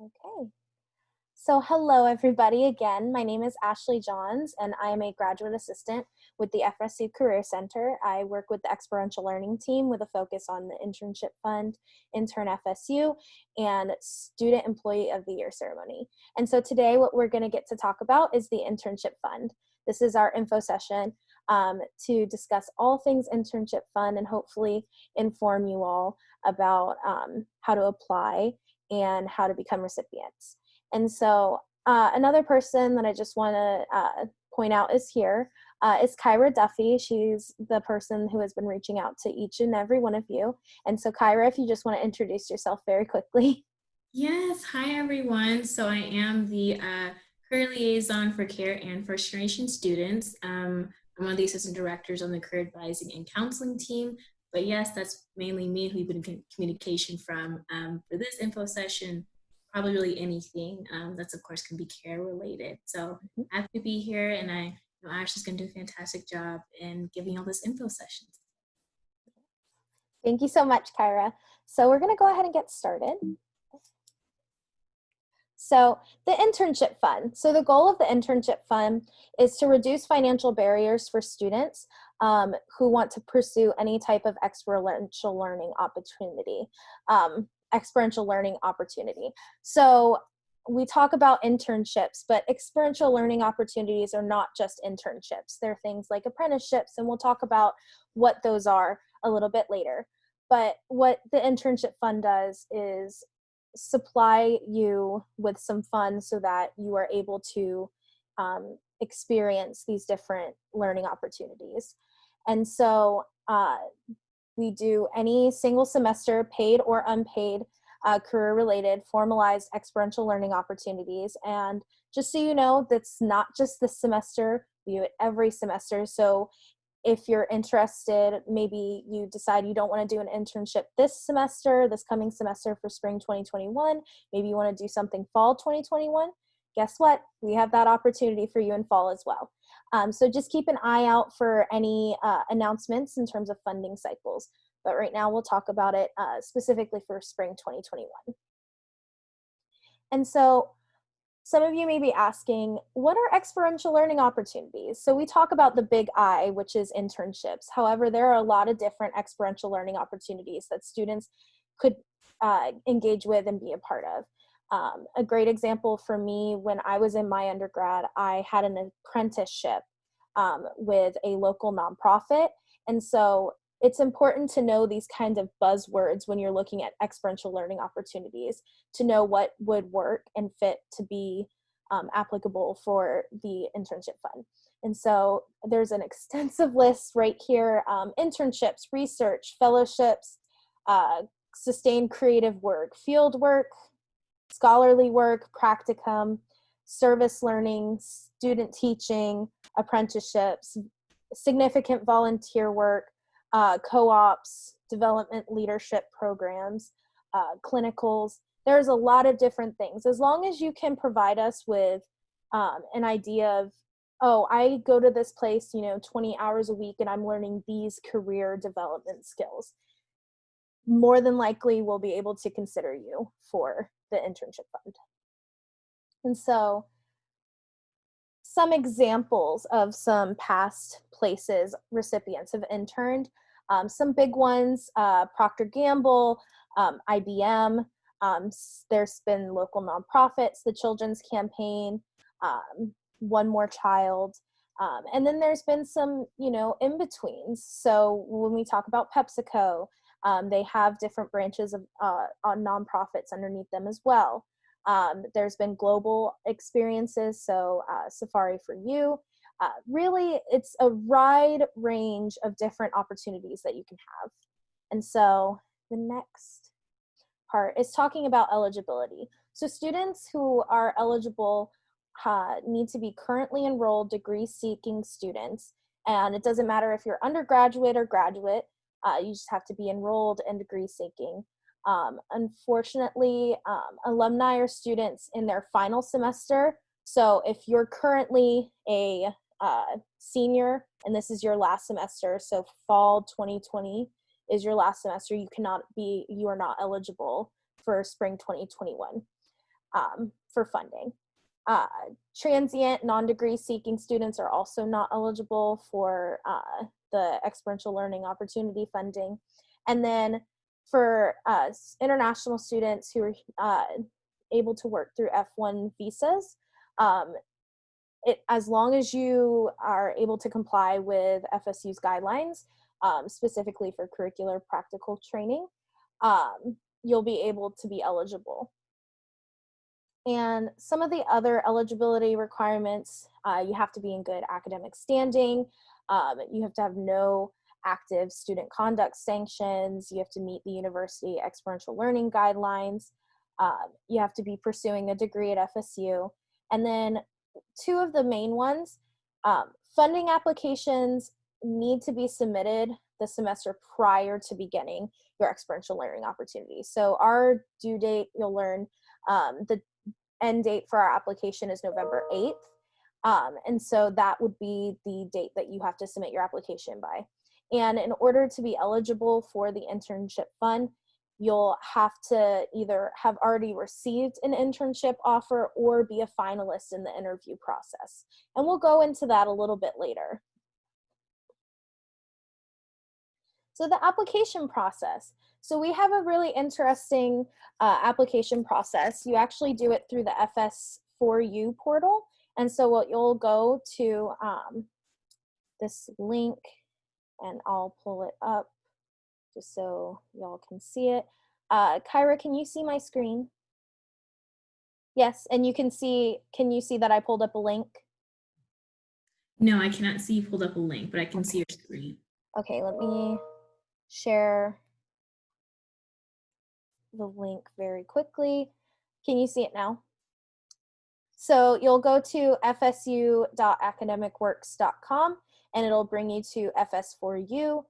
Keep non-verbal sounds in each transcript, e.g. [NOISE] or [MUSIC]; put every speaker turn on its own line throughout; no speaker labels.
Okay. So hello everybody again. My name is Ashley Johns and I am a graduate assistant with the FSU Career Center. I work with the experiential learning team with a focus on the internship fund, intern FSU, and student employee of the year ceremony. And so today what we're gonna get to talk about is the internship fund. This is our info session um, to discuss all things internship fund and hopefully inform you all about um, how to apply and how to become recipients. And so uh, another person that I just want to uh, point out is here uh, is Kyra Duffy. She's the person who has been reaching out to each and every one of you. And so Kyra, if you just want to introduce yourself very quickly. [LAUGHS]
Yes, hi everyone. So I am the uh, career liaison for CARE and first generation students. Um, I'm one of the assistant directors on the career advising and counseling team. But yes, that's mainly me who you've been in communication from um, for this info session, probably really anything um, that's of course can be care related. So mm-hmm. happy to be here and I know Ashley's gonna do a fantastic job in giving all this info sessions.
Thank you so much, Kyra. So we're gonna go ahead and get started. So the internship fund. So the goal of the internship fund is to reduce financial barriers for students um, who want to pursue any type of experiential learning opportunity, um, experiential learning opportunity. So we talk about internships, but experiential learning opportunities are not just internships. They're things like apprenticeships, and we'll talk about what those are a little bit later. But what the internship fund does is supply you with some funds so that you are able to um, experience these different learning opportunities. And so uh, we do any single semester paid or unpaid uh, career related formalized experiential learning opportunities. And just so you know, that's not just this semester, we do it every semester. So if you're interested, maybe you decide you don't want to do an internship this semester, this coming semester for spring 2021, maybe you want to do something fall 2021, guess what? We have that opportunity for you in fall as well. Um, so just keep an eye out for any uh, announcements in terms of funding cycles. But right now we'll talk about it uh, specifically for spring 2021. And so some of you may be asking, what are experiential learning opportunities? So we talk about the big I, which is internships. However, there are a lot of different experiential learning opportunities that students could uh, engage with and be a part of. Um, a great example for me, when I was in my undergrad, I had an apprenticeship um, with a local nonprofit. And so it's important to know these kinds of buzzwords when you're looking at experiential learning opportunities to know what would work and fit to be um, applicable for the internship fund. And so there's an [LAUGHS] extensive list right here, um, internships, research, fellowships, uh, sustained creative work, field work, scholarly work, practicum, service learning, student teaching, apprenticeships, significant volunteer work, uh, co-ops, development leadership programs, uh, clinicals. There's a lot of different things. As long as you can provide us with um, an idea of, oh, I go to this place, you know, 20 hours a week and I'm learning these career development skills, more than likely we'll be able to consider you for the internship fund. And so some examples of some past places recipients have interned. Um, some big ones, uh, Procter Gamble, um, IBM, um, there's been local nonprofits, the Children's Campaign, um, One More Child, um, and then there's been some, you know, in-betweens. So when we talk about PepsiCo, um, they have different branches of uh, on nonprofits underneath them as well. Um, there's been global experiences, so uh, Safari for You. Uh, really, it's a wide range of different opportunities that you can have. And so the next part is talking about eligibility. So students who are eligible uh, need to be currently enrolled degree seeking students. And it doesn't matter if you're undergraduate or graduate, uh, you just have to be enrolled and degree seeking. Um, unfortunately, um, alumni are students in their final semester. So if you're currently a uh, senior and this is your last semester, so fall 2020 is your last semester, you cannot be, you are not eligible for spring 2021. um, for funding. Uh, transient non-degree seeking students are also not eligible for uh, the experiential learning opportunity funding. And then for uh, international students who are uh, able to work through F1 visas, um, it, as long as you are able to comply with FSU's guidelines, um, specifically for curricular practical training, um, you'll be able to be eligible. And some of the other eligibility requirements, uh, you have to be in good academic standing, um, you have to have no active student conduct sanctions, you have to meet the university experiential learning guidelines, um, you have to be pursuing a degree at FSU, and then two of the main ones, um, funding applications need to be submitted the semester prior to beginning your experiential learning opportunity. So our due date, you'll learn um, the end date for our application is November 8th. Um, and so that would be the date that you have to submit your application by. And in order to be eligible for the internship fund, you'll have to either have already received an internship offer or be a finalist in the interview process. And we'll go into that a little bit later. So the application process. So we have a really interesting uh, application process. You actually do it through the FS4U portal. And so what you'll go to um, this link and I'll pull it up just so y'all can see it. Uh, Kyra, can you see my screen? Yes, and you can see, can you see that I pulled up a link?
No, I cannot see you pulled up a link, but I can see your screen.
Okay, let me share the link very quickly. Can you see it now? So you'll go to fsu.academicworks.com and it'll bring you to FS4U.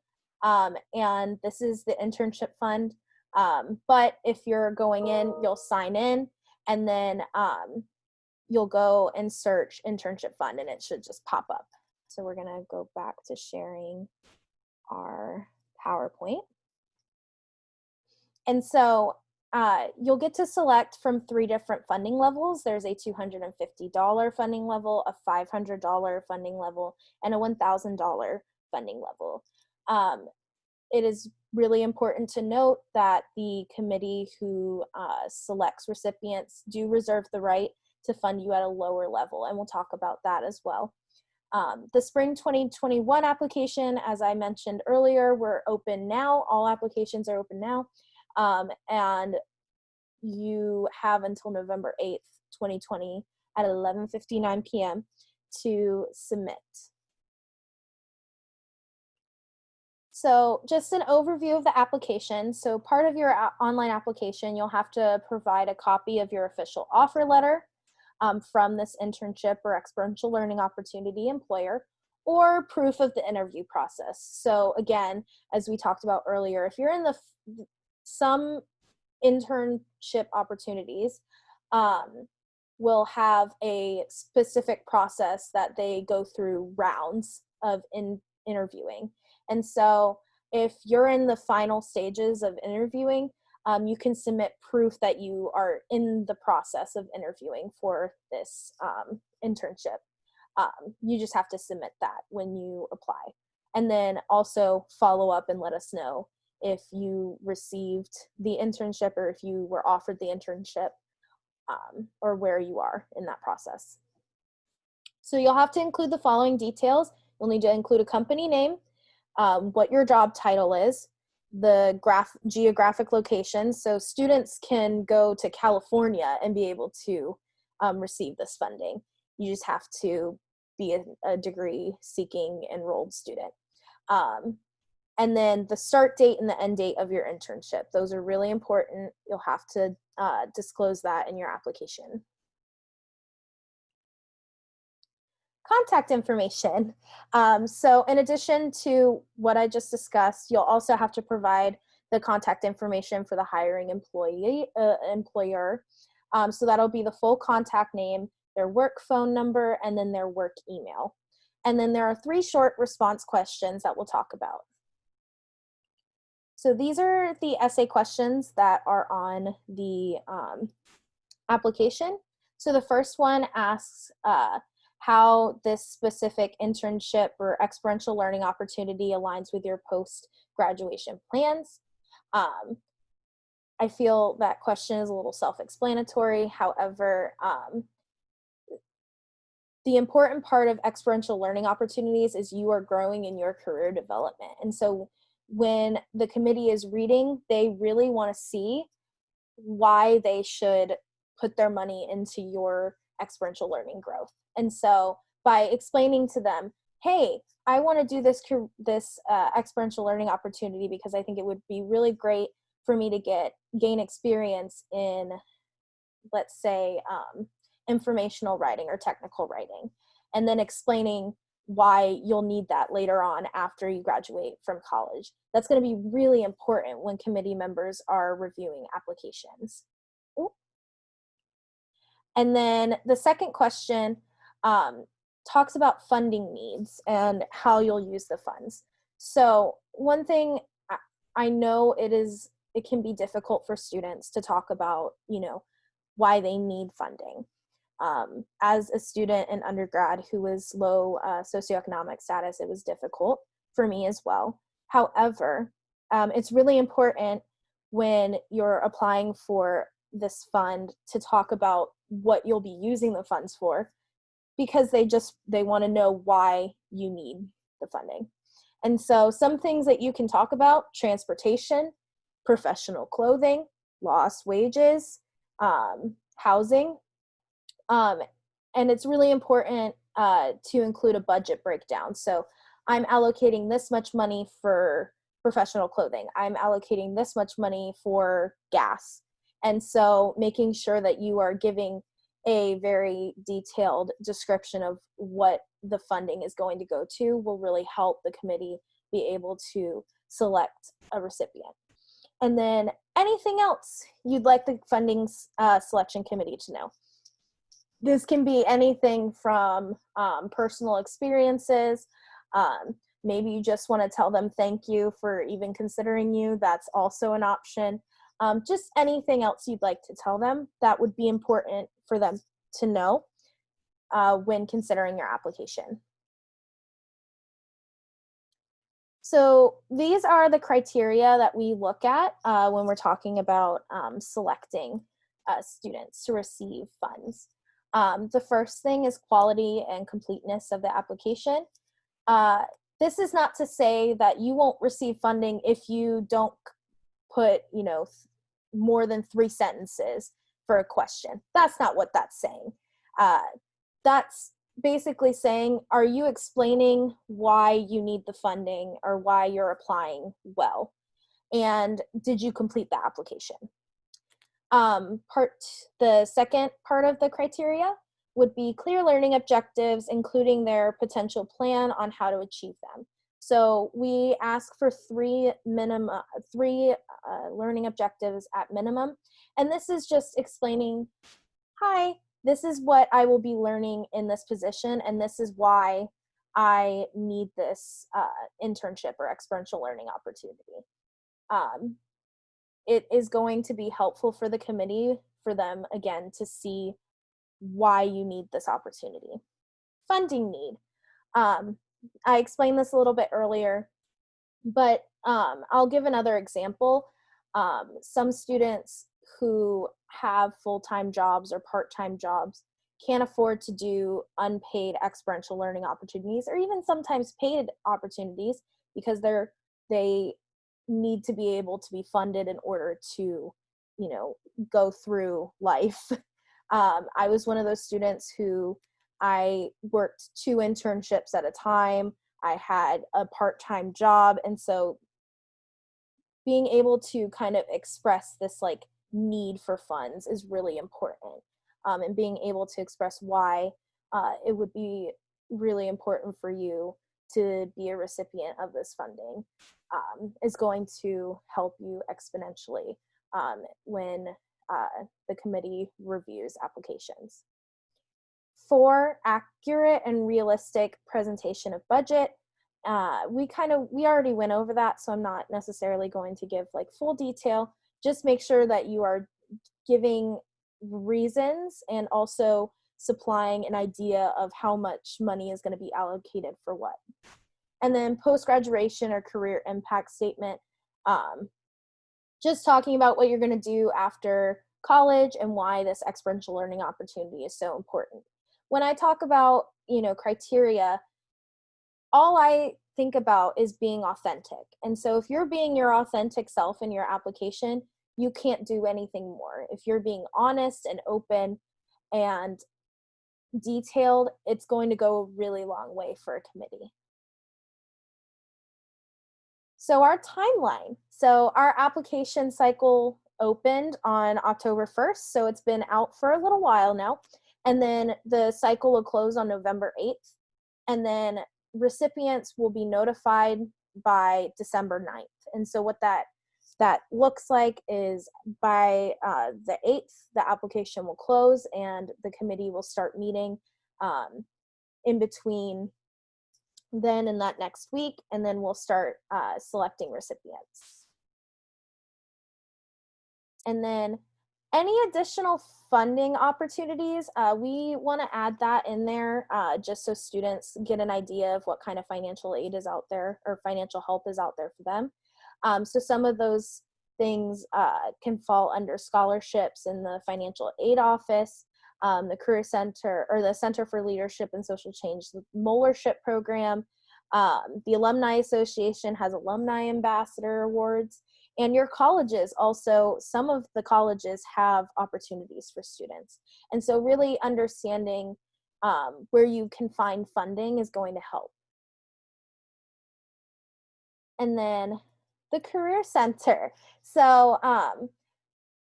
Um, and this is the internship fund. Um, but if you're going in, you'll sign in and then um, you'll go and search internship fund and it should just pop up. So we're gonna go back to sharing our PowerPoint. And so uh, you'll get to select from three different funding levels. There's a $250 funding level, a $500 funding level, and a $1,000 funding level. Um, it is really important to note that the committee who uh, selects recipients do reserve the right to fund you at a lower level, and we'll talk about that as well. Um, the spring 2021 application, as I mentioned earlier, we're open now. All applications are open now. Um, and you have until November 8th, 2020 at 11.59 p.m. to submit. So just an overview of the application. So part of your online application, you'll have to provide a copy of your official offer letter um, from this internship or experiential learning opportunity employer or proof of the interview process. So again, as we talked about earlier, if you're in the some internship opportunities um, will have a specific process that they go through rounds of in interviewing. And so if you're in the final stages of interviewing, um, you can submit proof that you are in the process of interviewing for this um, internship. Um, you just have to submit that when you apply. And then also follow up and let us know if you received the internship or if you were offered the internship um, or where you are in that process. So you'll have to include the following details. You'll need to include a company name, um, what your job title is, the graph geographic location. So students can go to California and be able to um, receive this funding. You just have to be a, a degree seeking enrolled student. Um, and then the start date and the end date of your internship. Those are really important. You'll have to uh, disclose that in your application. contact information. Um, so in addition to what I just discussed, you'll also have to provide the contact information for the hiring employee uh, employer. Um, so that'll be the full contact name, their work phone number, and then their work email. And then there are three short response questions that we'll talk about. So these are the essay questions that are on the um, application. So the first one asks uh, how this specific internship or experiential learning opportunity aligns with your post graduation plans. Um, I feel that question is a little self-explanatory. However, um, the important part of experiential learning opportunities is you are growing in your career development. And so when the committee is reading, they really want to see why they should put their money into your experiential learning growth. And so by explaining to them, hey, I want to do this this uh, experiential learning opportunity because I think it would be really great for me to get gain experience in, let's say, um, informational writing or technical writing, and then explaining why you'll need that later on after you graduate from college. That's going to be really important when committee members are reviewing applications. And then the second question um, talks about funding needs and how you'll use the funds. So one thing I know it is it can be difficult for students to talk about, you know, why they need funding. Um, as a student in undergrad who was low uh, socioeconomic status, it was difficult for me as well. However, um, it's really important when you're applying for this fund to talk about what you'll be using the funds for because they just they want to know why you need the funding and so some things that you can talk about transportation professional clothing, lost wages, um, housing. Um, and it's really important uh, to include a budget breakdown. So I'm allocating this much money for professional clothing. I'm allocating this much money for gas. And so making sure that you are giving a very detailed description of what the funding is going to go to will really help the committee be able to select a recipient. And then anything else you'd like the funding uh, selection committee to know. This can be anything from um, personal experiences. Um, maybe you just want to tell them thank you for even considering you. That's also an option. Um, just anything else you'd like to tell them that would be important for them to know uh, when considering your application. So these are the criteria that we look at uh, when we're talking about um, selecting uh, students to receive funds. Um, the first thing is quality and completeness of the application. Uh, this is not to say that you won't receive funding if you don't put, you know, more than three sentences for a question. That's not what that's saying. Uh, that's basically saying, are you explaining why you need the funding or why you're applying well? And did you complete the application? Um, part the second part of the criteria would be clear learning objectives, including their potential plan on how to achieve them. So we ask for three minimum, three uh, learning objectives at minimum. And this is just explaining, hi, this is what I will be learning in this position, and this is why I need this uh, internship or experiential learning opportunity. Um, it is going to be helpful for the committee for them, again, to see why you need this opportunity. Funding need. Um, I explained this a little bit earlier, but um, I'll give another example. Um, some students who have full-time jobs or part-time jobs can't afford to do unpaid experiential learning opportunities or even sometimes paid opportunities because they're they need to be able to be funded in order to you know go through life. [LAUGHS] Um, i was one of those students who i worked two internships at a time. I had a part-time job and so being able to kind of express this like need for funds is really important um, and being able to express why uh, it would be really important for you to be a recipient of this funding um, is going to help you exponentially um, when uh, the committee reviews applications. For accurate and realistic presentation of budget, uh, we kind of, we already went over that, so I'm not necessarily going to give like full detail, just make sure that you are giving reasons and also supplying an idea of how much money is going to be allocated for what. And then post graduation or career impact statement, um, just talking about what you're going to do after college and why this experiential learning opportunity is so important. When I talk about, you know, criteria, all I think about is being authentic. And so if you're being your authentic self in your application, you can't do anything more. If you're being honest and open and detailed, it's going to go a really long way for a committee. So our timeline. So our application cycle opened on October 1st, so it's been out for a little while now. And then the cycle will close on November 8th. And then recipients will be notified by December 9th. And so what that that looks like is by uh, the 8th, the application will close and the committee will start meeting um, in between then and that next week, and then we'll start uh, selecting recipients. And then any additional funding opportunities, uh, we want to add that in there uh, just so students get an idea of what kind of financial aid is out there or financial help is out there for them. Um, so some of those things uh, can fall under scholarships in the financial aid office, um, the Career Center or the Center for Leadership and Social Change, the Molarship program. Um, the Alumni Association has alumni ambassador awards and your colleges also some of the colleges have opportunities for students. And so really understanding um, where you can find funding is going to help. And then the career center. So um,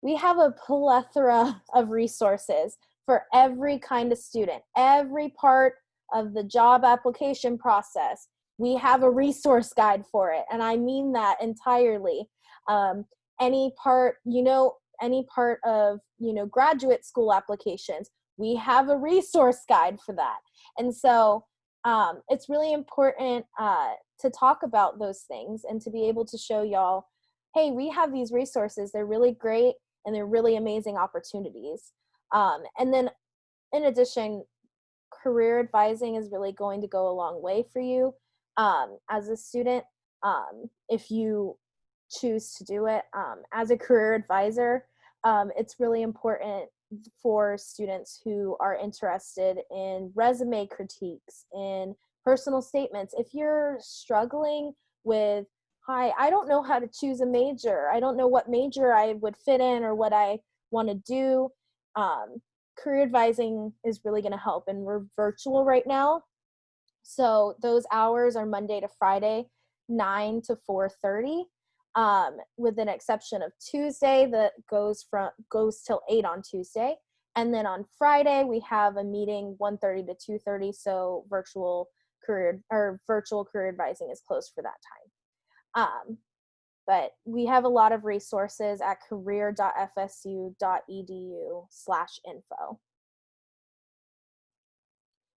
we have a plethora of resources for every kind of student every part of the job application process. We have a resource guide for it and i mean that entirely. Um, any part you know any part of you know graduate school applications we have a resource guide for that. And so um, it's really important uh, to talk about those things and to be able to show y'all hey we have these resources. They're really great and they're really amazing opportunities um, and then in addition career advising is really going to go a long way for you um, as a student um, if you choose to do it. Um, as a career advisor, um, it's really important for students who are interested in resume critiques, in personal statements. If you're struggling with, hi, I don't know how to choose a major, I don't know what major I would fit in or what I want to do, um, career advising is really going to help. And we're virtual right now. So those hours are Monday to Friday, 9 to 4.30 um, with an exception of Tuesday that goes from goes till eight on Tuesday, and then on Friday we have a meeting 1:30 to 2:30. So virtual career or virtual career advising is closed for that time. Um, but we have a lot of resources at career.fsu.edu slash info.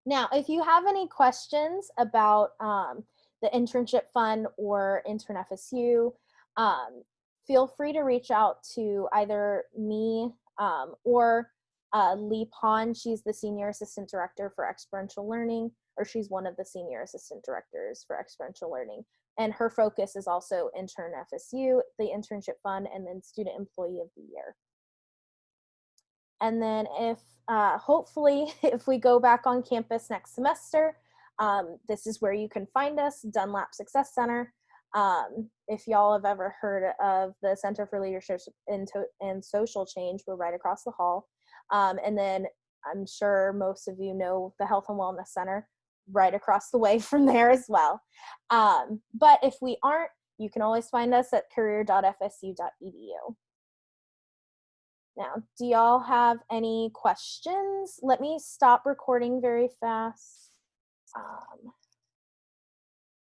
Now, if you have any questions about um, the internship fund or intern FSU, um, feel free to reach out to either me um, or uh, Lee Pond. She's the Senior Assistant Director for Experiential Learning, or she's one of the Senior Assistant Directors for Experiential Learning. And her focus is also Intern FSU, the Internship Fund, and then Student Employee of the Year. And then if, uh, hopefully, [LAUGHS] if we go back on campus next semester, um, this is where you can find us, Dunlap Success Center. Um, if y'all have ever heard of the Center for Leadership and, and Social Change, we're right across the hall. Um, and then I'm sure most of you know the Health and Wellness Center right across the way [LAUGHS] from there as well. Um, but if we aren't, you can always find us at career.fsu.edu. Now, do y'all have any questions? Let me stop recording very fast. Um,